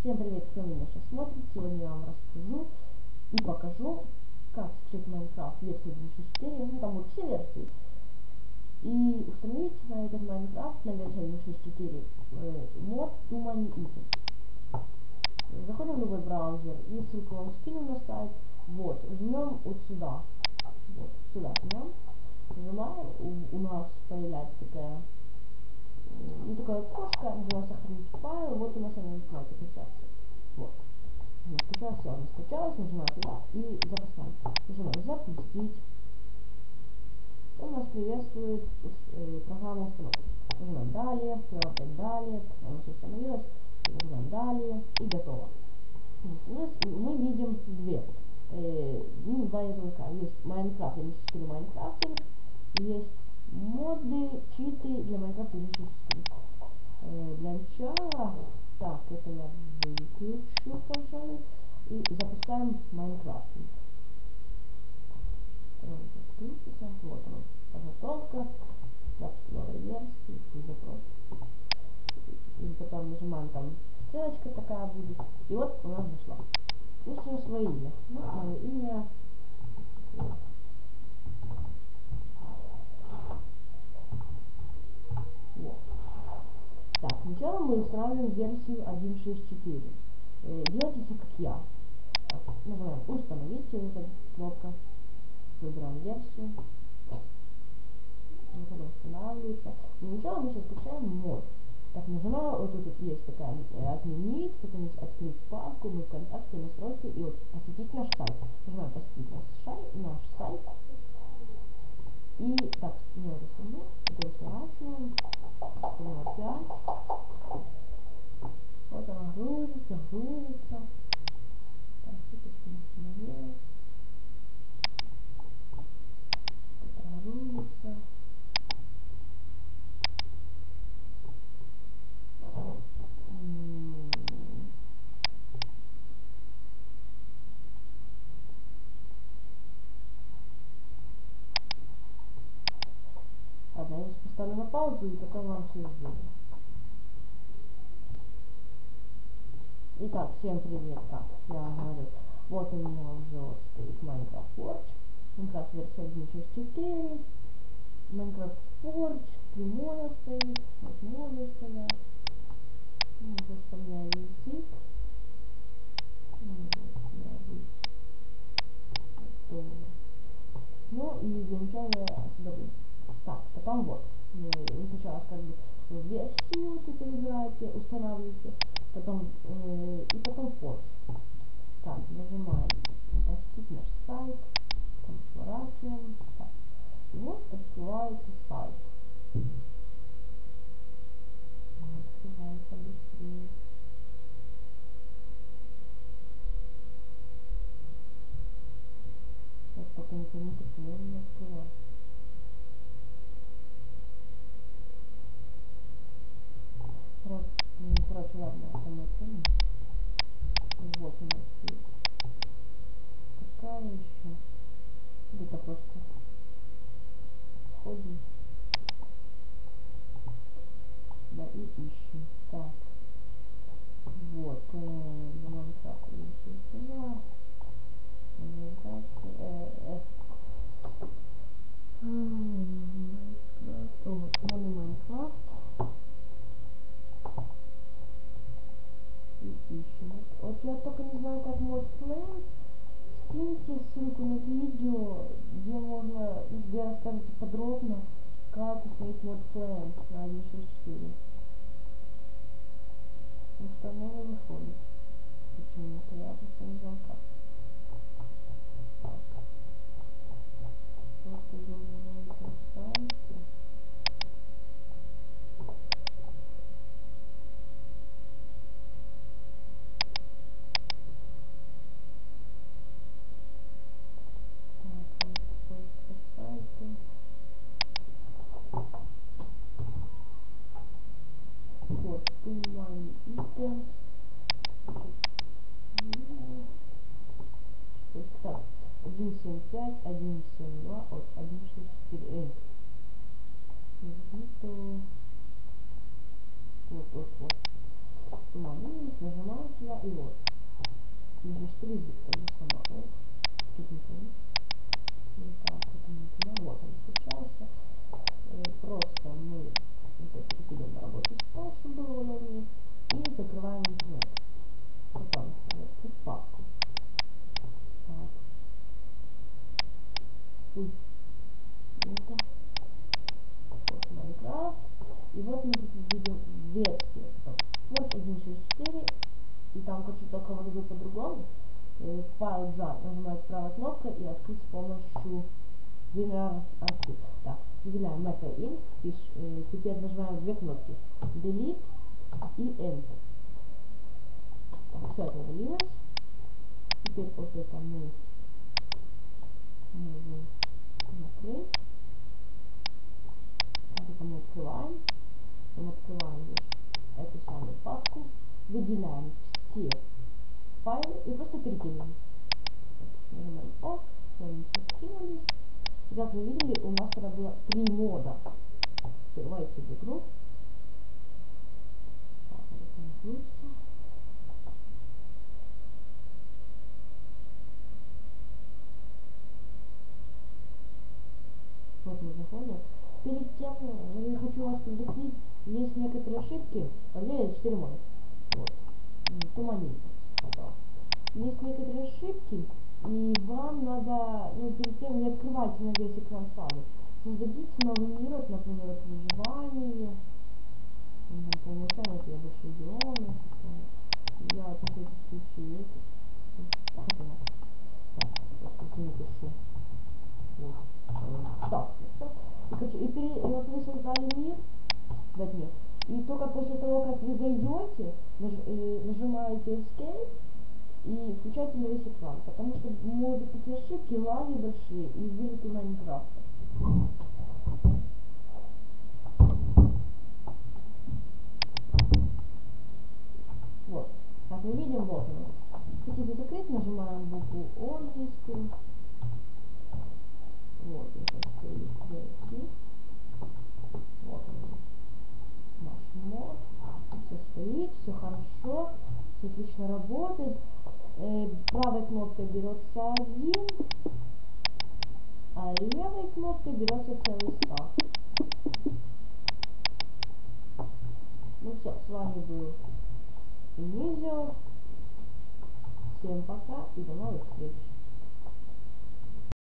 Всем привет, кто меня сейчас смотрит. Сегодня я вам расскажу и покажу, как скачать Майнкрафт версию 1.6.4, ну там вот все версии. И установить на этот Майнкрафт на версии 1.6.4 э, мод Many Items. Заходим в любой браузер и ссылку вам скину на сайт. Вот, жмем вот сюда. Вот, сюда жмем. Нажимаем, у, у нас появляется такая ну, такое окошко, где сохранить файл, вот у нас она качаться. Вот. Она скачалась, все, она скачалась, нажимаем сюда и запускаем. Нажимаем запустить. Он нас приветствует э, программа установки. Нажимаем далее, опять далее, она все установилась, нажимаем далее и готово. Мы видим две. Э, ну, два языка. Есть Майнкрафт, или 4 Майнкрафтинг, есть моды, читы для Майнкрафта 1.6. Э, для начала, так, это я выключу, пожалуй, и запускаем Майнкрафт. Вот он, подготовка, запуск новой версии и запрос. И потом нажимаем там ссылочка такая будет. И вот у нас зашла. Все свое имя. Вот мое имя. Вот. Так, сначала мы устанавливаем версию 1.6.4. Э, делайте все как я. Нажимаем «Установить» выбор кнопка. Выбираем версию. как бы устанавливается. Но сначала мы сейчас включаем мод. Так, нажимаю, вот тут вот есть такая э, «Отменить», потом есть «Открыть папку», «Мы ВКонтакте», «Настройки» и вот «Посетить наш сайт». Нажимаем «Посетить наш сайт», наш сайт. И так, я это сниму, это 5. Паузу и потом вам все сделаю. Итак, всем привет. Так, я вам говорю. Вот у меня уже стоит Minecraft Forge. Minecraft версия 1.6.4. Minecraft Forge. Мода стоит. Вот моды стоят. Ну, заставляю язык. Ну и для начала я сюда буду. Так, потом вот. Вы сначала как бы версию вот это выбираете, устанавливаете, потом э, и потом форс. Так, нажимаем посетить наш сайт, там сворачиваем. Так. И вот открывается сайт. Открывается быстрее. Сейчас пока интернет не открывается. Короче, ладно, это мы помним. Вот у нас есть такая еще. Это просто входим. Да, и ищем. Так. Вот. Э, Майнкрафт есть Flames на 1.6.4. Потому что оно не выходит. Почему-то я просто не знаю как. вот, вот, вот. Момент, нажимаем сюда и вот. Здесь же штрих как бы сама. Вот. Тут не помню. Вот так, вот он не Вот он включался. Файл jar. Нажимаете правой кнопкой и открыть с помощью Winrar Archive. Так, выделяем это int. Пиш, э, теперь нажимаем две кнопки. Delete и Enter. Так, все это удалилось. Теперь вот это мы можем закрыть. Это мы открываем. Мы открываем эту самую папку. Выделяем все файлы и просто перекидываем. Нажимаем ОК, все они все скинулись. И как вы видели, у нас тогда было три мода. Открывайте игру. Так. Вот мы заходим. Перед тем, я хочу вас предупредить, есть некоторые ошибки. Здесь 4 мода. Вот. Туманится. Есть некоторые ошибки, и вам надо, ну, перед тем не открывайте на весь экран сразу. Создадите новый мир, вот, например, вот выживание. Там, по умолчанию я больше регионы. Я вот всякий случай это. Нет. Так, напишу. Вот. Так. И, и, пере, и вот вы создали мир, создать мир. И только после того, как вы зайдете, наж, э, нажимаете Escape, и включайте на весь экран, потому что могут быть ошибки, лаги большие и вылеты Майнкрафта. Вот. Как мы видим, вот он. Хотите закрыть, нажимаем букву О английскую. Вот, это стоит версии. Вот он. Наш мод. Все стоит, все хорошо, все отлично работает берется один, а левой кнопкой берется целый стак. Ну все, с вами был Инизио. Всем пока и до новых встреч.